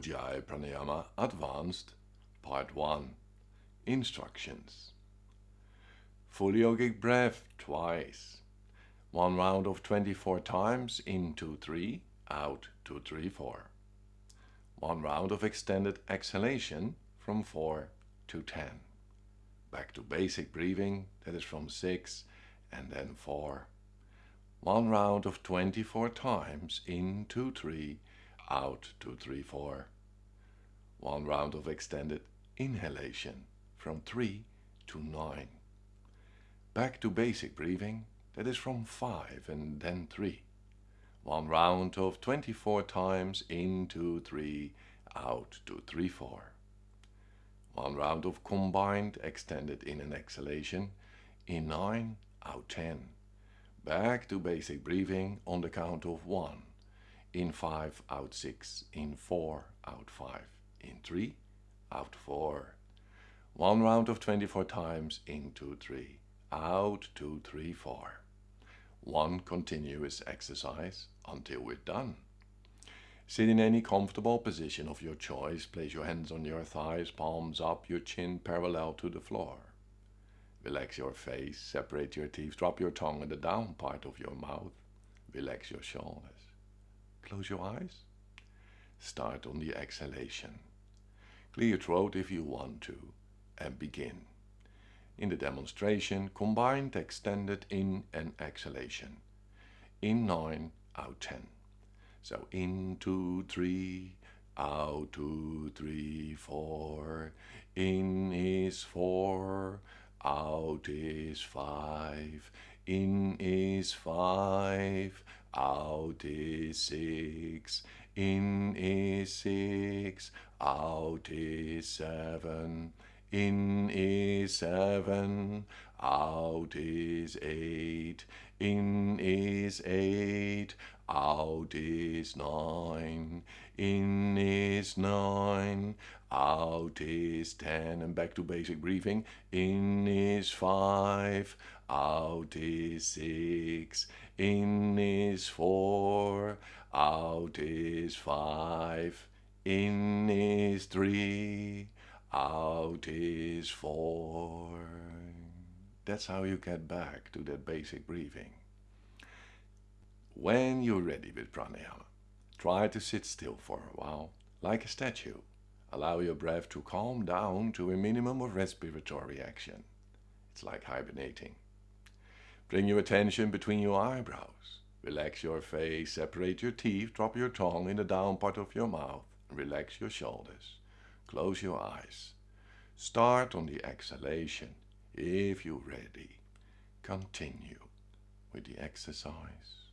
Ujjayi Pranayama Advanced Part 1 Instructions Full yogic breath twice. One round of 24 times in 2 3, out 2 3 4. One round of extended exhalation from 4 to 10. Back to basic breathing, that is from 6 and then 4. One round of 24 times in 2 3, out 2 3 4. One round of extended inhalation from 3 to 9. Back to basic breathing, that is from 5 and then 3. One round of 24 times in 2 3, out 2 3 4. One round of combined extended in and exhalation in 9, out 10. Back to basic breathing on the count of 1. In 5, out 6. In 4, out 5. In 3, out 4. One round of 24 times in 2, 3. Out 2, 3, 4. One continuous exercise until we're done. Sit in any comfortable position of your choice. Place your hands on your thighs, palms up, your chin parallel to the floor. Relax your face, separate your teeth, drop your tongue in the down part of your mouth. Relax your shoulders. Close your eyes. Start on the exhalation. Clear your throat if you want to and begin. In the demonstration, combined extended in and exhalation. In 9, out 10. So in, 2, 3, out, 2, 3, 4. In is 4, out is 5. In is 5, out is 6. In is 6, out is 7. In is 7, out is 8. In is 8, out is 9. In is 9, out is 10. And back to basic breathing. In is 5, out is 6. In is 4, out is 5. In is 3, out is 4. That's how you get back to that basic breathing. When you're ready with pranayama, try to sit still for a while, like a statue. Allow your breath to calm down to a minimum of respiratory action. It's like hibernating. Bring your attention between your eyebrows. Relax your face, separate your teeth, drop your tongue in the down part of your mouth, relax your shoulders. Close your eyes. Start on the exhalation. If you're ready, continue with the exercise.